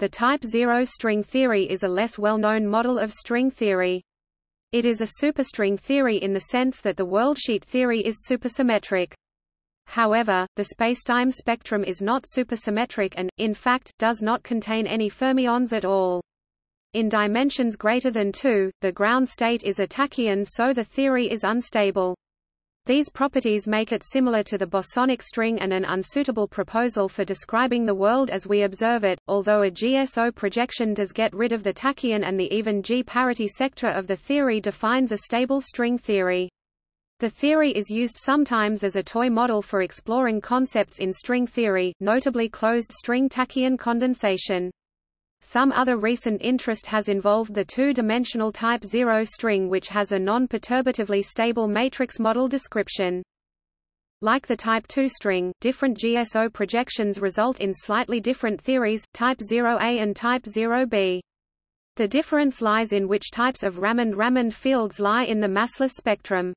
The type 0 string theory is a less well-known model of string theory. It is a superstring theory in the sense that the worldsheet theory is supersymmetric. However, the spacetime spectrum is not supersymmetric and, in fact, does not contain any fermions at all. In dimensions greater than 2, the ground state is a tachyon so the theory is unstable. These properties make it similar to the bosonic string and an unsuitable proposal for describing the world as we observe it, although a GSO projection does get rid of the tachyon and the even G-parity sector of the theory defines a stable string theory. The theory is used sometimes as a toy model for exploring concepts in string theory, notably closed string tachyon condensation. Some other recent interest has involved the two-dimensional type 0 string which has a non-perturbatively stable matrix model description. Like the type 2 string, different GSO projections result in slightly different theories, type 0A and type 0B. The difference lies in which types of Ramond-Ramond fields lie in the massless spectrum.